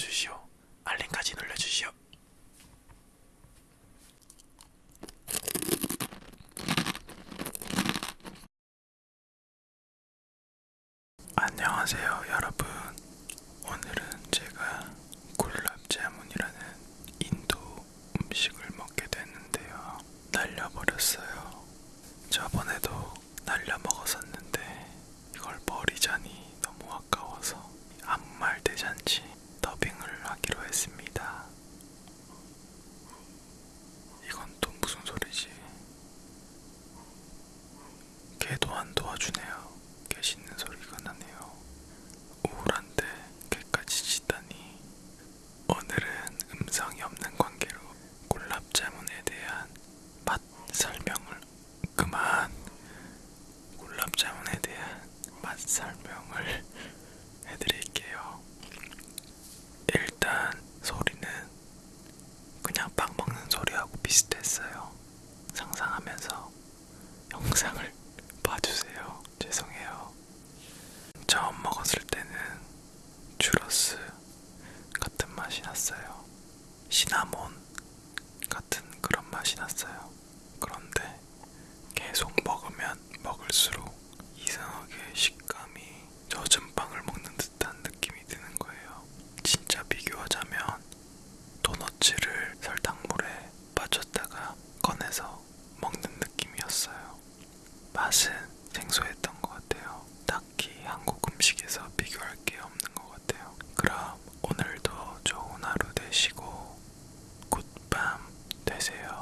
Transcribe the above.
눌러주시오. 알림까지 눌러주시오. 안녕하세요 여러분 오늘은 제가 굴랍제문이라는 인도 음식을 먹게 됐는데요 날려버렸어요 저번에 씻어주네요. 계시는 소리가 나네요. 우울한데 개까지 씻다니. 오늘은 음성이 없는 관계로 골랍자문에 대한 맛 설명을 그만 골랍자문에 대한 맛 설명을 해드릴게요. 일단 소리는 그냥 빵 먹는 소리하고 비슷했어요. 상상하면서 영상을 맛이 났어요. 시나몬 같은 그런 맛이 났어요. 그런데 계속 먹으면 되세요.